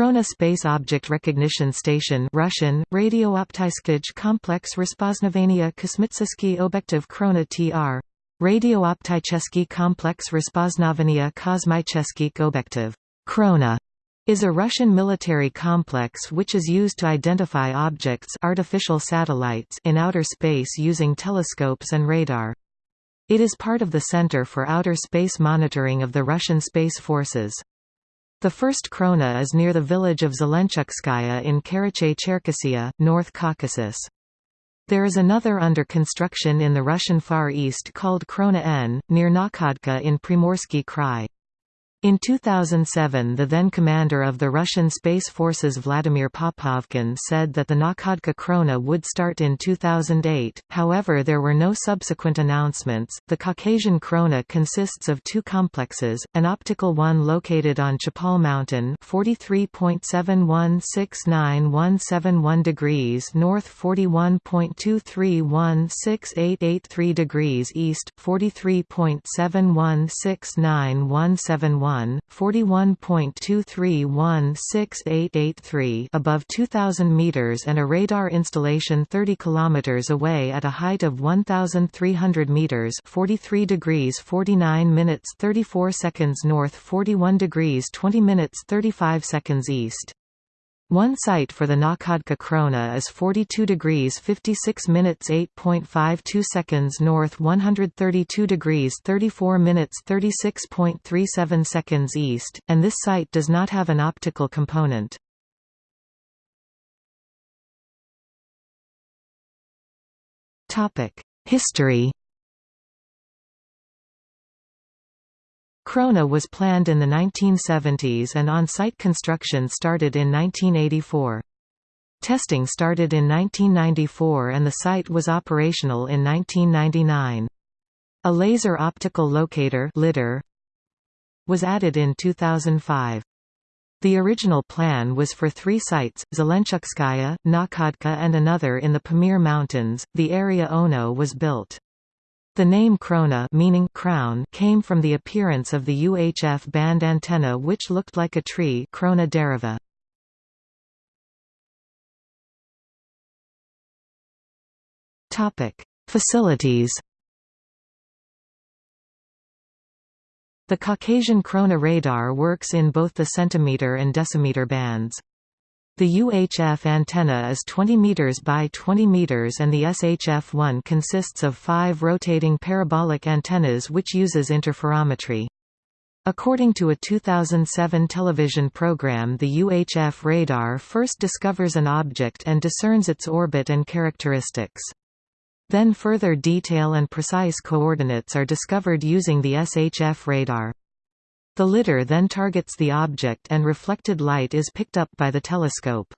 Krona Space Object Recognition Station Russian, Radiooptyskij Complex Rozpoznavania Kosmitsiski Obektiv Krona TR. Radiooptycheski Komplex Rozpoznavania Kosmicheski Obektiv. Krona is a Russian military complex which is used to identify objects artificial satellites in outer space using telescopes and radar. It is part of the Center for Outer Space Monitoring of the Russian Space Forces. The first Krona is near the village of Zelenchukskaya in Karachay-Cherkessia, North Caucasus. There is another under construction in the Russian Far East called Krona N, near Nakhodka in Primorsky Krai. In 2007 the then commander of the Russian Space Forces Vladimir Popovkin said that the Nakhodka Krona would start in 2008, however there were no subsequent announcements. The Caucasian Krona consists of two complexes, an optical one located on Chapal Mountain 43.7169171 degrees north 41.2316883 degrees east, 43.7169171 1, 41.2316883 above 2000 meters and a radar installation 30 kilometers away at a height of 1300 meters, 43 degrees 49 minutes 34 seconds north, 41 degrees 20 minutes 35 seconds east. One site for the Nakhodka Krona is 42 degrees 56 minutes 8.52 seconds north 132 degrees 34 minutes 36.37 seconds east, and this site does not have an optical component. History Krona was planned in the 1970s and on-site construction started in 1984. Testing started in 1994 and the site was operational in 1999. A laser optical locator LIDAR was added in 2005. The original plan was for three sites, Zelenchukskaya, Nakhodka and another in the Pamir Mountains. The area Ono was built. The name Krona meaning crown came from the appearance of the UHF band antenna which looked like a tree Krona dereva. Facilities The Caucasian Krona radar works in both the centimeter and decimeter bands. The UHF antenna is 20 meters by 20 meters and the SHF-1 consists of five rotating parabolic antennas which uses interferometry. According to a 2007 television program the UHF radar first discovers an object and discerns its orbit and characteristics. Then further detail and precise coordinates are discovered using the SHF radar. The lidar then targets the object and reflected light is picked up by the telescope.